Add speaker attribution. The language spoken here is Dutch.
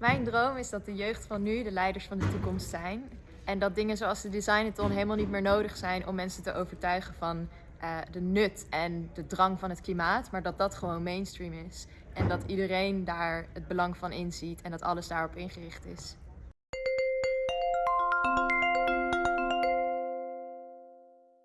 Speaker 1: Mijn droom is dat de jeugd van nu de leiders van de toekomst zijn. En dat dingen zoals de Designathon helemaal niet meer nodig zijn om mensen te overtuigen van uh, de nut en de drang van het klimaat. Maar dat dat gewoon mainstream is. En dat iedereen daar het belang van inziet en dat alles daarop ingericht is.